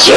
Shit.